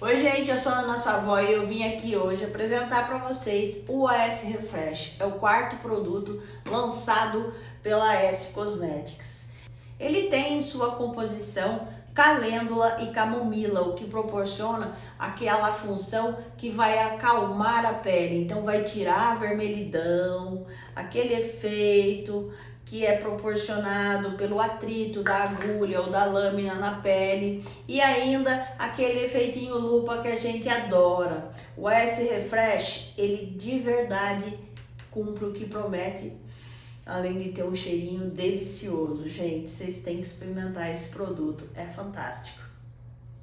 Oi gente, eu sou a Ana Savoy e eu vim aqui hoje apresentar para vocês o AS Refresh. É o quarto produto lançado pela AS Cosmetics. Ele tem em sua composição calêndula e camomila, o que proporciona aquela função que vai acalmar a pele. Então vai tirar a vermelhidão, aquele efeito que é proporcionado pelo atrito da agulha ou da lâmina na pele e ainda aquele efeitinho lupa que a gente adora. O S Refresh, ele de verdade cumpre o que promete, além de ter um cheirinho delicioso. Gente, vocês têm que experimentar esse produto, é fantástico.